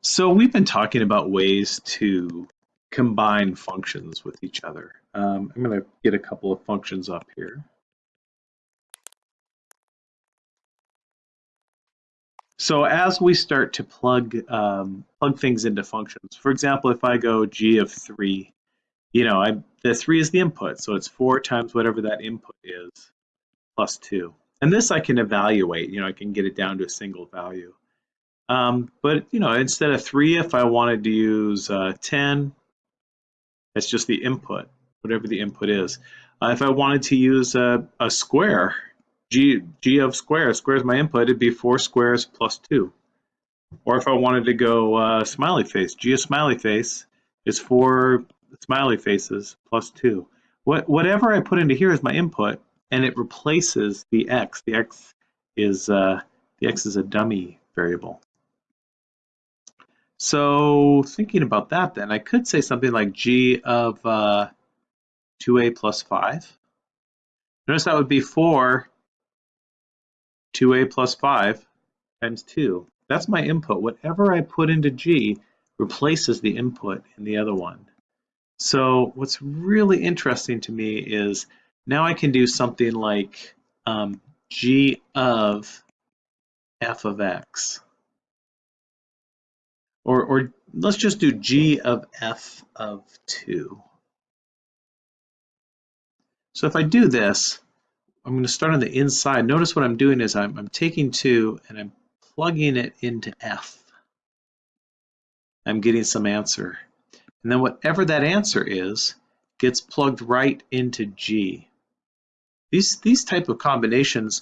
So we've been talking about ways to combine functions with each other. Um, I'm going to get a couple of functions up here. So as we start to plug um, plug things into functions, for example, if I go g of 3, you know, I, the 3 is the input, so it's 4 times whatever that input is, plus 2. And this I can evaluate, you know, I can get it down to a single value. Um, but, you know, instead of 3, if I wanted to use uh, 10, that's just the input, whatever the input is. Uh, if I wanted to use a, a square, g, g of square, square is my input, it'd be 4 squares plus 2. Or if I wanted to go uh, smiley face, g of smiley face is 4 smiley faces plus 2. What, whatever I put into here is my input, and it replaces the x. The x is uh, the x is a dummy variable. So thinking about that then, I could say something like g of uh, 2a plus 5. Notice that would be 4 2a plus 5 times 2. That's my input. Whatever I put into g replaces the input in the other one. So what's really interesting to me is now I can do something like um, g of f of x. Or, or let's just do g of f of 2. So if I do this, I'm going to start on the inside. Notice what I'm doing is I'm, I'm taking 2 and I'm plugging it into f. I'm getting some answer. And then whatever that answer is gets plugged right into G. These, these type of combinations,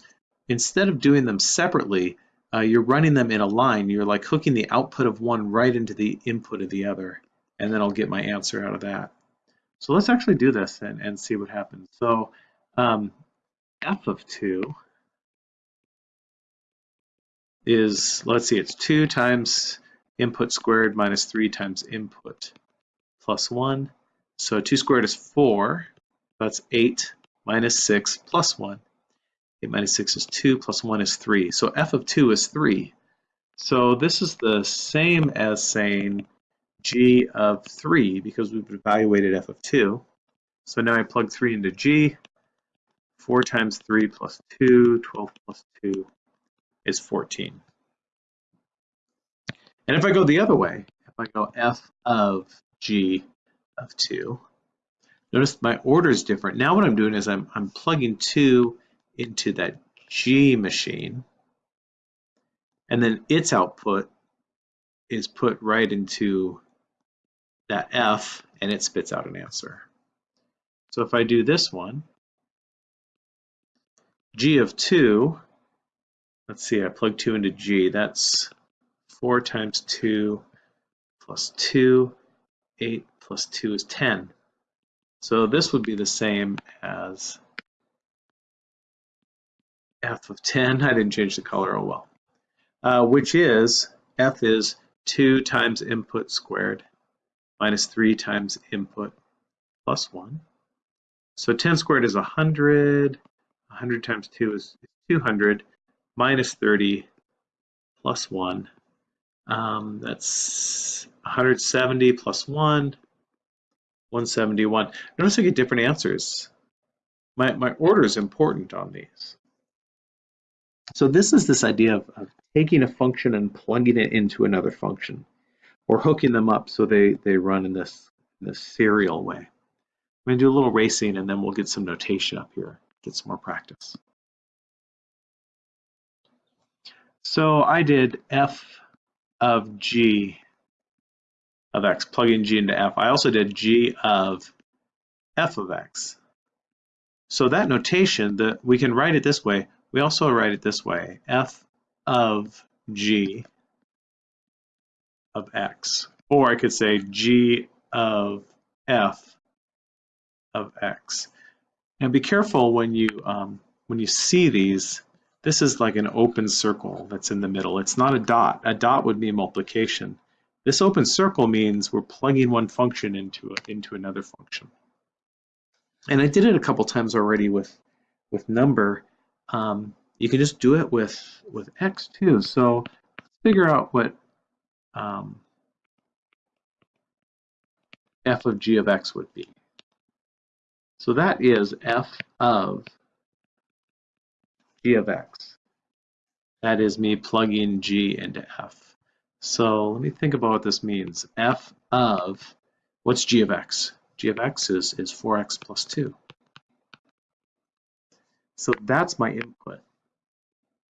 instead of doing them separately, uh, you're running them in a line. You're like hooking the output of one right into the input of the other, and then I'll get my answer out of that. So let's actually do this and, and see what happens. So um, f of 2 is, let's see, it's 2 times input squared minus 3 times input plus 1. So 2 squared is 4. That's 8 minus 6 plus 1. 8 minus 6 is 2, plus 1 is 3. So f of 2 is 3. So this is the same as saying g of 3 because we've evaluated f of 2. So now I plug 3 into g. 4 times 3 plus 2, 12 plus 2 is 14. And if I go the other way, if I go f of g of 2, Notice my order is different. Now what I'm doing is I'm, I'm plugging 2 into that G machine, and then its output is put right into that F, and it spits out an answer. So if I do this one, G of 2, let's see, I plug 2 into G, that's 4 times 2 plus 2, 8 plus 2 is 10. So this would be the same as f of 10. I didn't change the color, oh well. Uh, which is, f is 2 times input squared minus 3 times input plus 1. So 10 squared is 100. 100 times 2 is 200 minus 30 plus 1. Um, that's 170 plus 1 171. Notice I get different answers. My, my order is important on these. So this is this idea of, of taking a function and plugging it into another function or hooking them up so they, they run in this, this serial way. I'm to do a little racing and then we'll get some notation up here, get some more practice. So I did f of g of x, plugging g into f. I also did g of f of x. So that notation, that we can write it this way. We also write it this way, f of g of x. Or I could say g of f of x. And be careful when you um, when you see these, this is like an open circle that's in the middle. It's not a dot. A dot would be multiplication. This open circle means we're plugging one function into a, into another function. And I did it a couple times already with with number um, you can just do it with, with x too. So figure out what um, f of g of x would be. So that is f of g of x. That is me plugging g into f. So let me think about what this means. f of, what's g of x? g of x is, is 4x plus 2. So that's my input.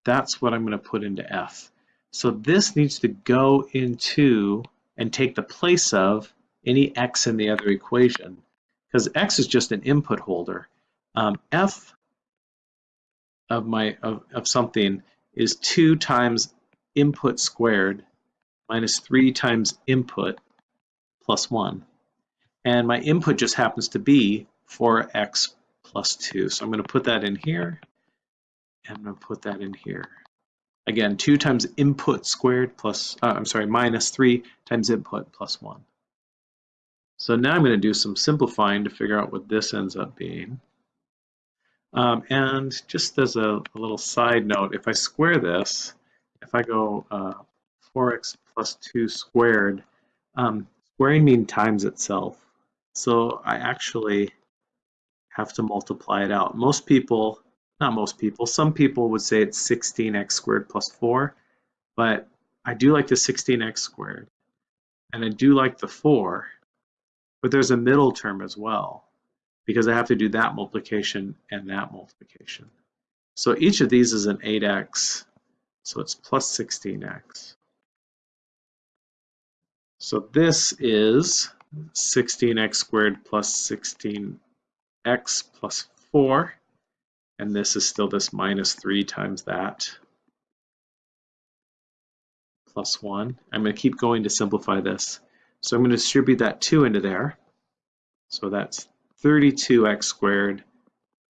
That's what I'm going to put into f. So this needs to go into and take the place of any x in the other equation because x is just an input holder. Um, f of my of, of something is 2 times input squared minus 3 times input plus 1. And my input just happens to be 4x plus 2. So I'm going to put that in here, and I'm going to put that in here. Again, 2 times input squared plus, uh, I'm sorry, minus 3 times input plus 1. So now I'm going to do some simplifying to figure out what this ends up being. Um, and just as a, a, little side note, if I square this, if I go uh, 4x plus 2 squared, um, squaring means times itself. So I actually have to multiply it out. Most people, not most people, some people would say it's 16x squared plus 4, but I do like the 16x squared, and I do like the 4, but there's a middle term as well, because I have to do that multiplication and that multiplication. So each of these is an 8x, so it's plus 16x. So this is 16x squared plus 16x plus 4. And this is still this minus 3 times that plus 1. I'm going to keep going to simplify this. So I'm going to distribute that 2 into there. So that's 32x squared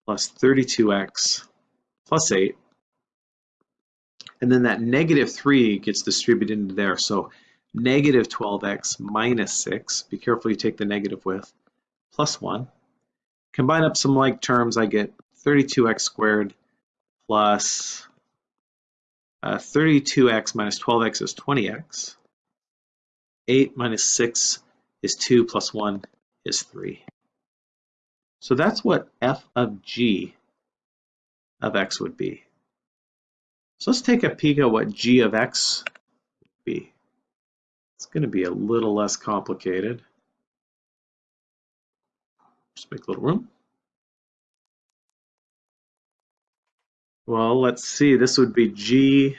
plus 32x plus 8. And then that negative 3 gets distributed into there. So negative 12x minus 6, be careful you take the negative with, plus 1. Combine up some like terms, I get 32x squared plus uh, 32x minus 12x is 20x. 8 minus 6 is 2 plus 1 is 3. So that's what f of g of x would be. So let's take a peek at what g of x would be. It's going to be a little less complicated. Just make a little room. Well, let's see. This would be g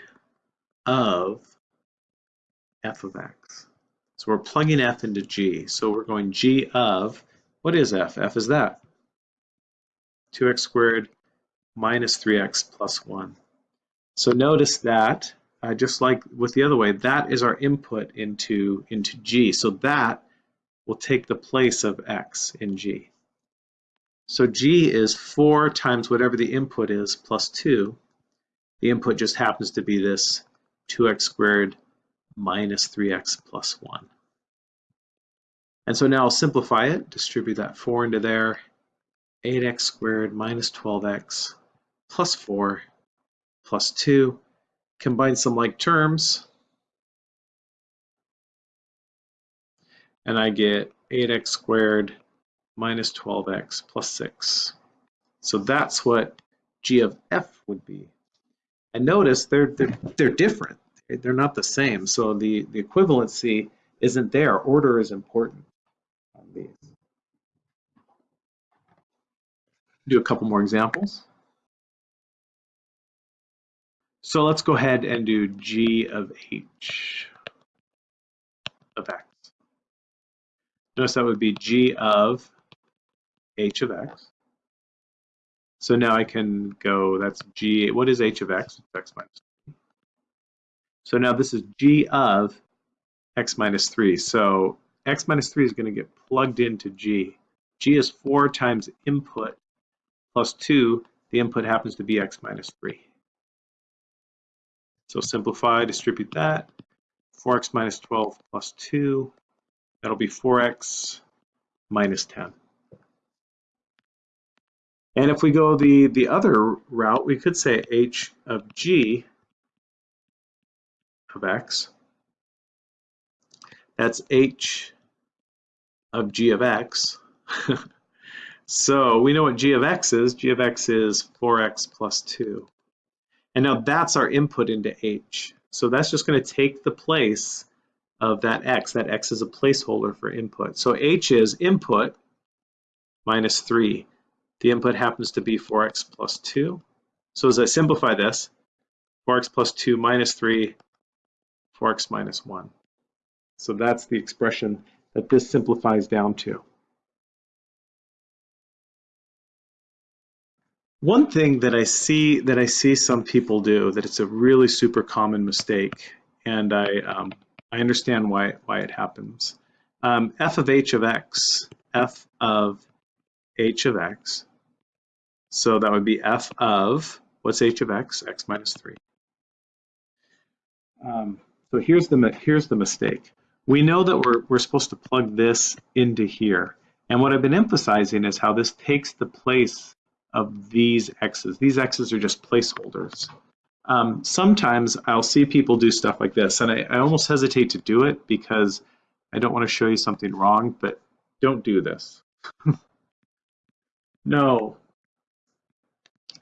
of f of x. So we're plugging f into g. So we're going g of, what is f? f is that. 2x squared minus 3x plus 1. So notice that uh, just like with the other way, that is our input into, into G. So that will take the place of X in G. So G is 4 times whatever the input is plus 2. The input just happens to be this 2x squared minus 3x plus 1. And so now I'll simplify it, distribute that 4 into there. 8x squared minus 12x plus 4 plus 2 combine some like terms, and I get 8x squared minus 12x plus 6. So that's what g of f would be. And notice they're, they're, they're different. They're not the same. So the, the equivalency isn't there. Order is important on these. Do a couple more examples. So let's go ahead and do g of h of x. Notice that would be g of h of x. So now I can go, that's g, what is h of x? It's x minus 3. So now this is g of x minus 3. So x minus 3 is going to get plugged into g. g is 4 times input plus 2. The input happens to be x minus 3. So simplify, distribute that. 4x minus 12 plus 2. That'll be 4x minus 10. And if we go the, the other route, we could say h of g of x. That's h of g of x. so we know what g of x is. g of x is 4x plus 2. And now that's our input into h. So that's just going to take the place of that x. That x is a placeholder for input. So h is input minus 3. The input happens to be 4x plus 2. So as I simplify this, 4x plus 2 minus 3, 4x minus 1. So that's the expression that this simplifies down to. One thing that I see that I see some people do that it's a really super common mistake, and I um, I understand why why it happens. Um, f of h of x, f of h of x. So that would be f of what's h of x? x minus three. Um, so here's the here's the mistake. We know that we're we're supposed to plug this into here, and what I've been emphasizing is how this takes the place of these x's. These x's are just placeholders. Um, sometimes I'll see people do stuff like this, and I, I almost hesitate to do it because I don't want to show you something wrong, but don't do this. no,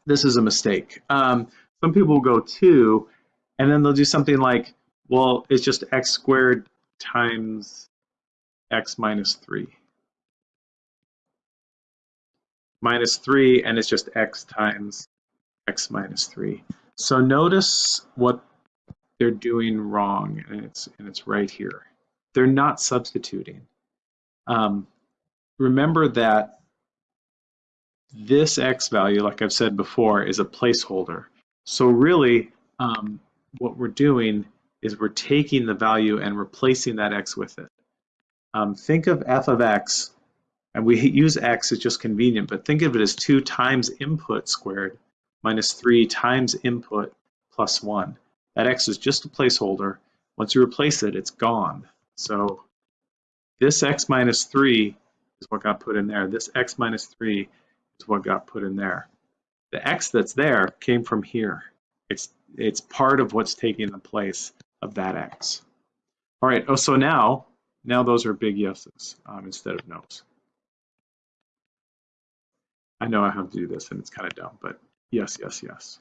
this is a mistake. Um, some people will go two, and then they'll do something like, well, it's just x squared times x minus 3 minus 3, and it's just x times x minus 3. So notice what they're doing wrong, and it's, and it's right here. They're not substituting. Um, remember that this x value, like I've said before, is a placeholder. So really, um, what we're doing is we're taking the value and replacing that x with it. Um, think of f of x and we use x, it's just convenient, but think of it as 2 times input squared minus 3 times input plus 1. That x is just a placeholder. Once you replace it, it's gone. So this x minus 3 is what got put in there. This x minus 3 is what got put in there. The x that's there came from here. It's, it's part of what's taking the place of that x. All right, oh, so now, now those are big yeses um, instead of no's. I know I have to do this and it's kind of dumb, but yes, yes, yes.